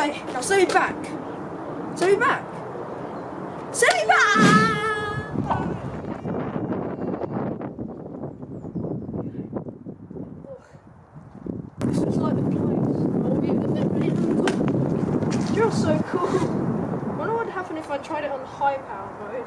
Okay, now send me back. Send me back. Send me back! This is like the place. You're so cool. I wonder what would happen if I tried it on high power mode.